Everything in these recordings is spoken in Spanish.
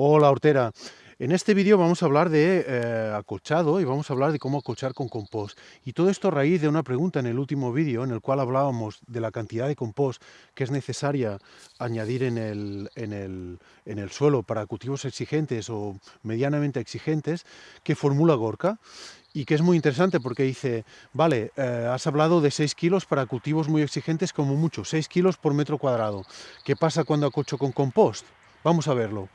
Hola Hortera, en este vídeo vamos a hablar de eh, acolchado y vamos a hablar de cómo acolchar con compost. Y todo esto a raíz de una pregunta en el último vídeo en el cual hablábamos de la cantidad de compost que es necesaria añadir en el, en el, en el suelo para cultivos exigentes o medianamente exigentes que formula Gorka y que es muy interesante porque dice, vale, eh, has hablado de 6 kilos para cultivos muy exigentes como mucho, 6 kilos por metro cuadrado. ¿Qué pasa cuando acolcho con compost? Vamos a verlo.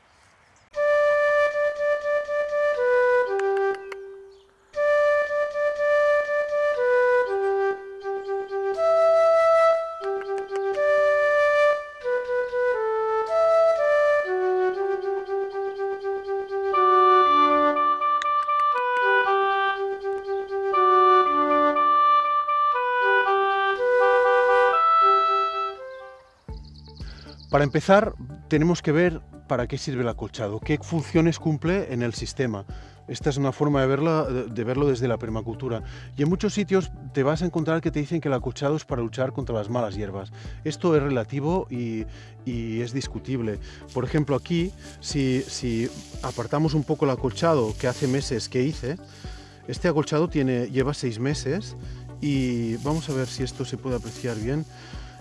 Para empezar, tenemos que ver para qué sirve el acolchado, qué funciones cumple en el sistema. Esta es una forma de, verla, de verlo desde la permacultura. Y en muchos sitios te vas a encontrar que te dicen que el acolchado es para luchar contra las malas hierbas. Esto es relativo y, es discutible. Por ejemplo, aquí, si, si, apartamos un poco el acolchado que hace meses que hice, este acolchado tiene, lleva seis meses y vamos a ver si esto se puede apreciar bien.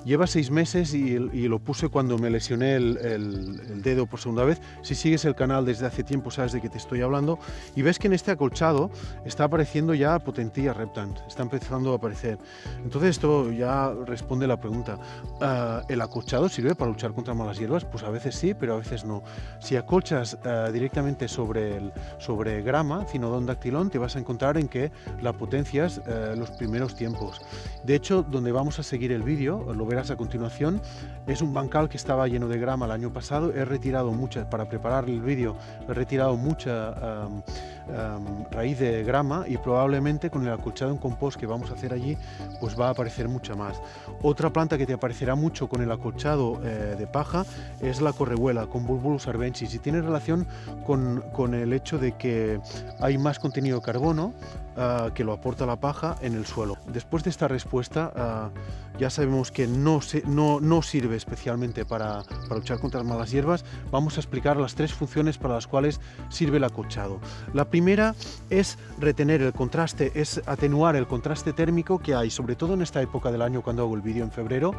Lleva seis meses y, lo puse cuando me lesioné el, dedo por segunda vez. Si sigues el canal desde hace tiempo sabes de qué te estoy hablando. Y ves que en este acolchado está apareciendo ya Potentilla reptant, está empezando a aparecer. Entonces esto ya responde la pregunta. Ah, ¿El acolchado sirve para luchar contra malas hierbas? Pues a veces sí, pero a veces no. Si acolchas ah, directamente sobre, sobre grama, cinodón dactilón, te vas a encontrar en que la potencia es ah, los primeros tiempos. De hecho, donde vamos a seguir el vídeo, lo verás a continuación, es un bancal que estaba lleno de grama el año pasado. He retirado mucha, para preparar el vídeo, he retirado mucha raíz de grama y probablemente con el acolchado en compost que vamos a hacer allí, pues va a aparecer mucha más. Otra planta que te aparecerá mucho con el acolchado eh, de paja es la correhuela, con Bulbulus arbensis, y tiene relación con, el hecho de que hay más contenido de carbono ah, que lo aporta la paja en el suelo. Después de esta respuesta, ah, ya sabemos que no, se, no, no sirve especialmente para, luchar contra las malas hierbas. Vamos a explicar las tres funciones para las cuales sirve el acolchado. Primera es retener el contraste, es atenuar el contraste térmico que hay, sobre todo en esta época del año cuando hago el vídeo en febrero,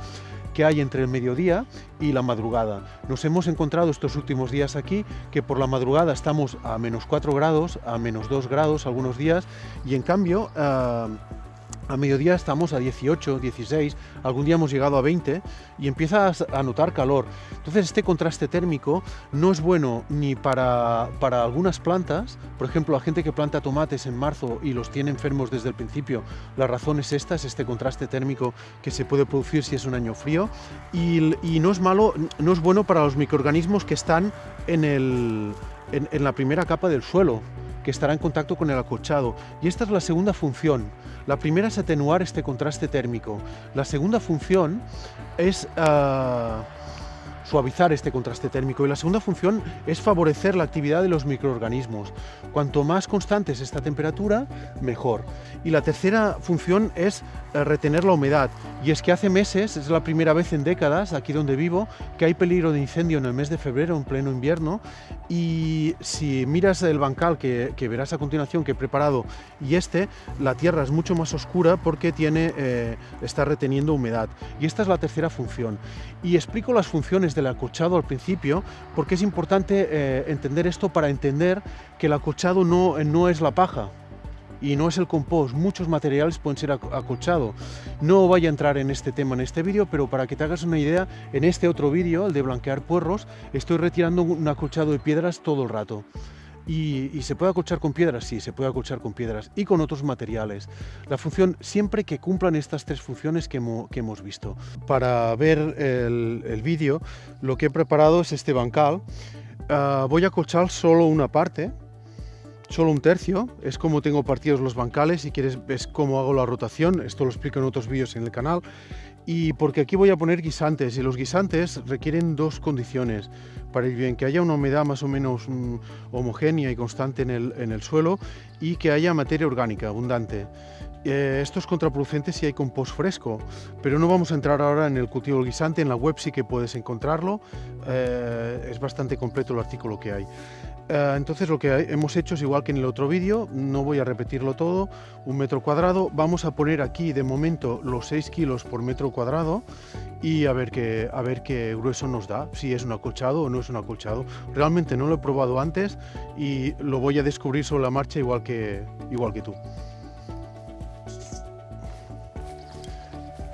que hay entre el mediodía y la madrugada. Nos hemos encontrado estos últimos días aquí que por la madrugada estamos a menos 4 grados, a menos 2 grados algunos días y en cambio... Uh, a mediodía estamos a 18, 16, algún día hemos llegado a 20 y empiezas a notar calor. Entonces este contraste térmico no es bueno ni para, para algunas plantas, por ejemplo la gente que planta tomates en marzo y los tiene enfermos desde el principio, la razón es esta, es este contraste térmico que se puede producir si es un año frío y, y no es malo, no es bueno para los microorganismos que están en, el, en, en la primera capa del suelo, que estará en contacto con el acolchado. Y esta es la segunda función. La primera es atenuar este contraste térmico. La segunda función es... Uh, suavizar este contraste térmico y la segunda función es favorecer la actividad de los microorganismos. Cuanto más constante es esta temperatura, mejor. Y la tercera función es retener la humedad. Y es que hace meses, es la primera vez en décadas, aquí donde vivo, que hay peligro de incendio en el mes de febrero, en pleno invierno, y si miras el bancal que, verás a continuación que he preparado y este, la tierra es mucho más oscura porque tiene, eh, está reteniendo humedad. Y esta es la tercera función. Y explico las funciones del acolchado al principio, porque es importante eh, entender esto para entender que el acolchado no, no es la paja, y no es el compost, muchos materiales pueden ser acolchado. No voy a entrar en este tema en este vídeo, pero para que te hagas una idea, en este otro vídeo, el de blanquear puerros, estoy retirando un acolchado de piedras todo el rato. Y, se puede acolchar con piedras, sí, se puede acolchar con piedras y con otros materiales. La función, siempre que cumplan estas tres funciones que, hemos visto. Para ver el, vídeo, lo que he preparado es este bancal. Ah, voy a acolchar solo una parte, solo un tercio, es como tengo partidos los bancales, si quieres ves cómo hago la rotación, esto lo explico en otros vídeos en el canal, y porque aquí voy a poner guisantes y los guisantes requieren dos condiciones para ir bien, que haya una humedad más o menos mm, homogénea y constante en el, en el, suelo y que haya materia orgánica abundante. Eh, esto es contraproducente si hay compost fresco, pero no vamos a entrar ahora en el cultivo del guisante, en la web sí que puedes encontrarlo, eh, es bastante completo el artículo que hay. Eh, entonces lo que hemos hecho es igual que en el otro vídeo, no voy a repetirlo todo, un metro cuadrado, vamos a poner aquí de momento los 6 kilos por metro cuadrado y a ver, qué, a ver qué grueso nos da, si es un acolchado o no es un acolchado. Realmente no lo he probado antes y lo voy a descubrir sobre la marcha igual que, igual que tú.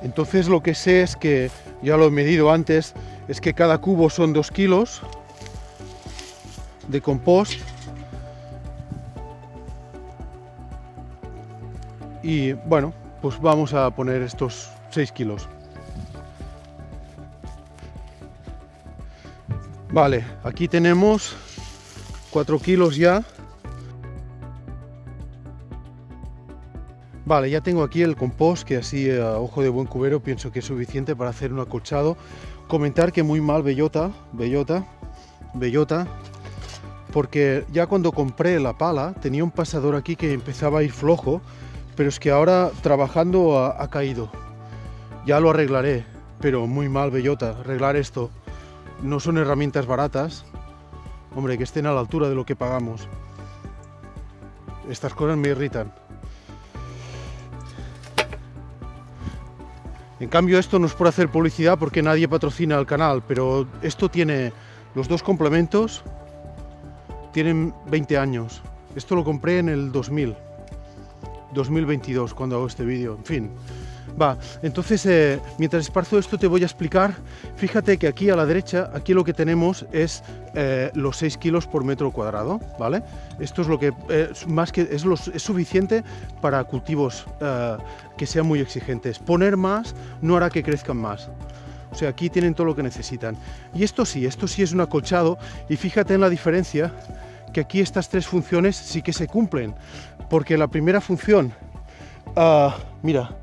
Entonces lo que sé es que, ya lo he medido antes, es que cada cubo son 2 kilos, de compost. Y bueno pues vamos a poner estos 6 kilos. Vale aquí tenemos 4 kilos ya. Vale, ya tengo aquí el compost que así a ojo de buen cubero pienso que es suficiente para hacer un acolchado. Comentar que muy mal bellota, bellota, bellota, porque ya cuando compré la pala tenía un pasador aquí que empezaba a ir flojo, pero es que ahora trabajando ha, caído. Ya lo arreglaré, pero muy mal, bellota, arreglar esto. No son herramientas baratas, hombre, que estén a la altura de lo que pagamos. Estas cosas me irritan. En cambio esto no es por hacer publicidad porque nadie patrocina el canal, pero esto tiene los dos complementos, tienen 20 años. Esto lo compré en el 2000, 2022, cuando hago este vídeo, en fin. Va, entonces, eh, mientras esparzo esto te voy a explicar, fíjate que aquí a la derecha, aquí lo que tenemos es eh, los 6 kilos por metro cuadrado, ¿vale? Esto es lo que, eh, más que es, es, suficiente para cultivos que sean muy exigentes. Poner más no hará que crezcan más. O sea, aquí tienen todo lo que necesitan. Y esto sí, esto sí es un acolchado y fíjate en la diferencia que aquí estas tres funciones sí que se cumplen. Porque la primera función, uh, mira,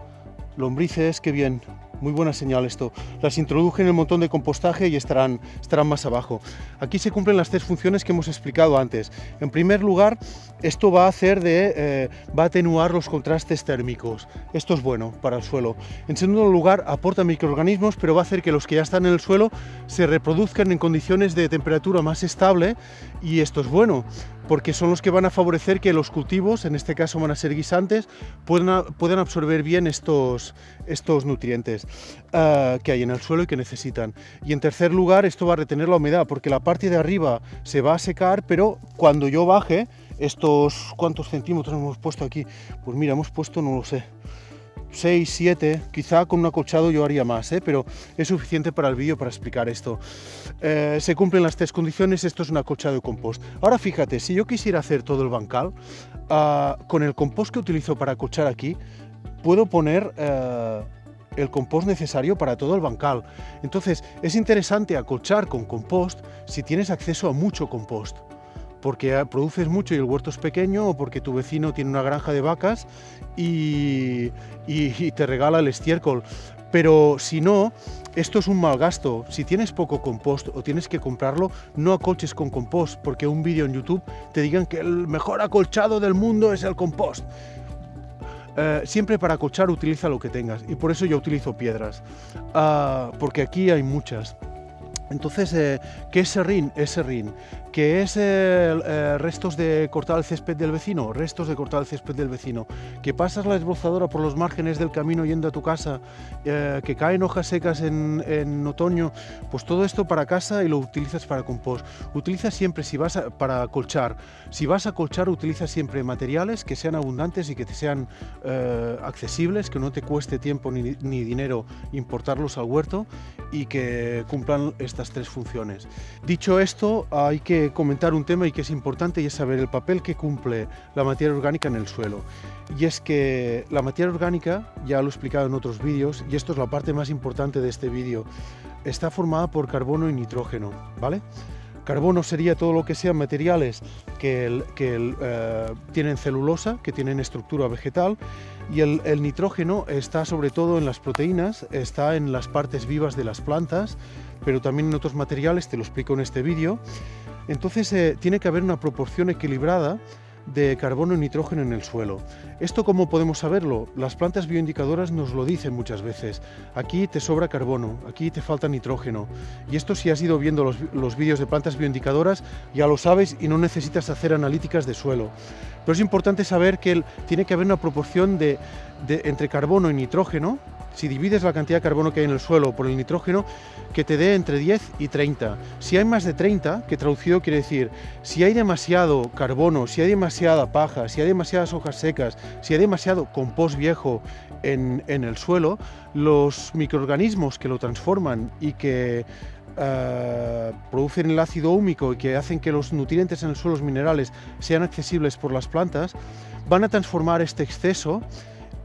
lombrices, qué bien, muy buena señal esto. Las introduje en el montón de compostaje y estarán, estarán más abajo. Aquí se cumplen las tres funciones que hemos explicado antes. En primer lugar, esto va a hacer de, eh, va a atenuar los contrastes térmicos. Esto es bueno para el suelo. En segundo lugar, aporta microorganismos, pero va a hacer que los que ya están en el suelo se reproduzcan en condiciones de temperatura más estable y esto es bueno porque son los que van a favorecer que los cultivos, en este caso van a ser guisantes, puedan, puedan absorber bien estos, estos nutrientes uh, que hay en el suelo y que necesitan. Y en tercer lugar, esto va a retener la humedad, porque la parte de arriba se va a secar, pero cuando yo baje, estos, ¿cuántos centímetros hemos puesto aquí? Pues mira, hemos puesto, no lo sé, 6, 7, quizá con un acolchado yo haría más, ¿eh? pero es suficiente para el vídeo para explicar esto. Eh, se cumplen las tres condiciones, esto es un acolchado de compost. Ahora fíjate, si yo quisiera hacer todo el bancal, uh, con el compost que utilizo para acolchar aquí, puedo poner... Uh, el compost necesario para todo el bancal. Entonces, es interesante acolchar con compost si tienes acceso a mucho compost porque produces mucho y el huerto es pequeño o porque tu vecino tiene una granja de vacas y, te regala el estiércol. Pero si no, esto es un mal gasto. Si tienes poco compost o tienes que comprarlo, no acolches con compost, porque un vídeo en YouTube te digan que el mejor acolchado del mundo es el compost. Eh, siempre para acolchar utiliza lo que tengas y por eso yo utilizo piedras, ah, porque aquí hay muchas. Entonces, eh, ¿qué es serrín? Es serrín. ¿Qué es eh, restos de cortar el césped del vecino? Restos de cortar el césped del vecino. Que pasas la esbozadora por los márgenes del camino yendo a tu casa, eh, que caen hojas secas en, otoño, pues todo esto para casa y lo utilizas para compost. Utiliza siempre, si vas para colchar, si vas a colchar, utiliza siempre materiales que sean abundantes y que te sean eh, accesibles, que no te cueste tiempo ni, ni dinero importarlos al huerto y que cumplan tres funciones. Dicho esto, hay que comentar un tema y que es importante y es saber el papel que cumple la materia orgánica en el suelo. Y es que la materia orgánica, ya lo he explicado en otros vídeos, y esto es la parte más importante de este vídeo, está formada por carbono y nitrógeno, ¿vale? Carbono sería todo lo que sean materiales que, eh, tienen celulosa, que tienen estructura vegetal, y el, nitrógeno está sobre todo en las proteínas, está en las partes vivas de las plantas, pero también en otros materiales, te lo explico en este vídeo. Entonces eh, tiene que haber una proporción equilibrada de carbono y nitrógeno en el suelo. ¿Esto cómo podemos saberlo? Las plantas bioindicadoras nos lo dicen muchas veces. Aquí te sobra carbono, aquí te falta nitrógeno. Y esto si has ido viendo los, vídeos de plantas bioindicadoras ya lo sabes y no necesitas hacer analíticas de suelo. Pero es importante saber que tiene que haber una proporción de, entre carbono y nitrógeno si divides la cantidad de carbono que hay en el suelo por el nitrógeno, que te dé entre 10 y 30. Si hay más de 30, que traducido quiere decir, si hay demasiado carbono, si hay demasiada paja, si hay demasiadas hojas secas, si hay demasiado compost viejo en, el suelo, los microorganismos que lo transforman y que eh, producen el ácido húmico y que hacen que los nutrientes en los minerales, sean accesibles por las plantas, van a transformar este exceso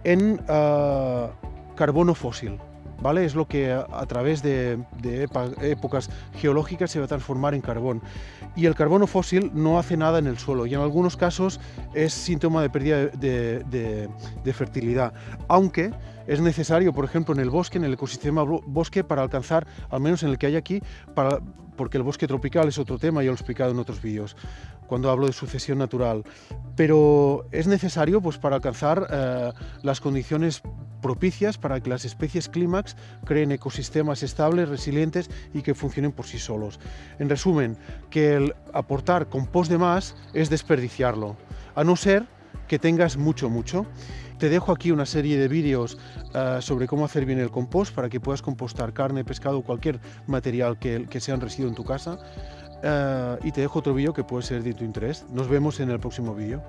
en eh, carbono fósil. ¿Vale? Es lo que a, través de, épocas geológicas se va a transformar en carbón. Y el carbono fósil no hace nada en el suelo y en algunos casos es síntoma de pérdida de, fertilidad. Aunque es necesario, por ejemplo, en el bosque, en el ecosistema bosque, para alcanzar, al menos en el que hay aquí, porque el bosque tropical es otro tema, ya lo he explicado en otros vídeos, cuando hablo de sucesión natural. Pero es necesario pues, para alcanzar eh, las condiciones propicias para que las especies clímax creen ecosistemas estables, resilientes y que funcionen por sí solos. En resumen, que el aportar compost de más es desperdiciarlo, a no ser que tengas mucho, mucho. Te dejo aquí una serie de vídeos eh, sobre cómo hacer bien el compost para que puedas compostar carne, pescado cualquier material que, que sea un residuo en tu casa. Eh, y te dejo otro vídeo que puede ser de tu interés. Nos vemos en el próximo vídeo.